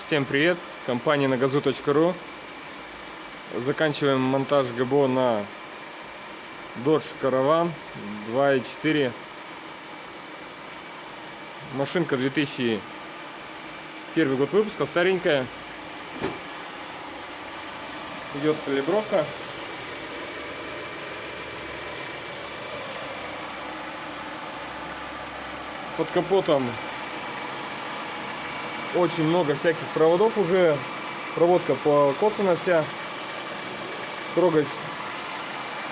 Всем привет! Компания на газу.ру Заканчиваем монтаж ГБО на Dodge Caravan 2.4 Машинка 2001 год выпуска, старенькая. Идет калибровка. Под капотом очень много всяких проводов уже. Проводка покоцана вся. Трогать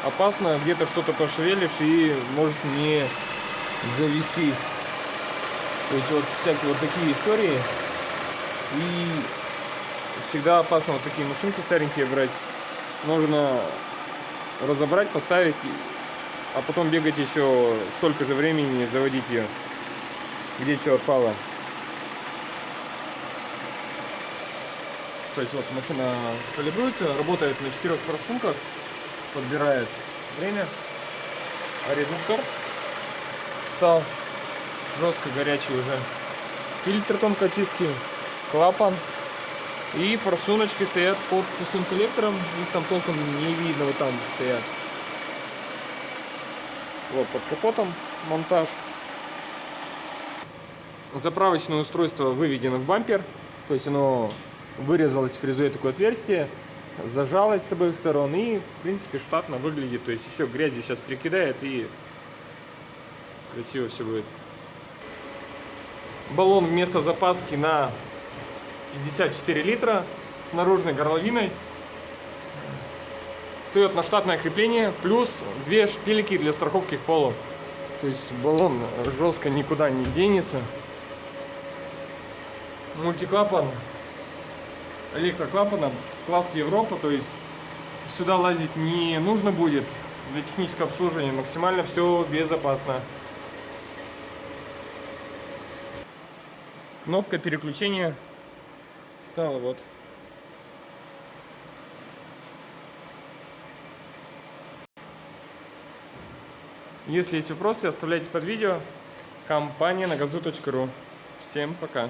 опасно. Где-то что-то пошевелишь и может не завестись. То есть вот всякие вот такие истории. И всегда опасно вот такие машинки старенькие брать. Нужно разобрать, поставить, а потом бегать еще столько же времени, заводить ее, где что отпало. То есть вот машина калибруется, работает на четырех форсунках, подбирает время. А редуктор стал жестко горячий уже. Фильтр тонкочистки, клапан. И форсуночки стоят под пустым коллектором. Их там толком не видно, вот там стоят. Вот под капотом монтаж. Заправочное устройство выведено в бампер. То есть оно вырезалось фрезой такое отверстие, зажалось с обоих сторон и, в принципе, штатно выглядит. То есть еще грязью сейчас прикидает и красиво все будет. Баллон вместо запаски на 54 литра с наружной горловиной. Встает на штатное крепление, плюс две шпильки для страховки к полу. То есть баллон жестко никуда не денется. Мультиклапан электроклапаном класс Европа, то есть сюда лазить не нужно будет для технического обслуживания, максимально все безопасно. Кнопка переключения стала вот. Если есть вопросы, оставляйте под видео. Компания на газу.ру. Всем пока.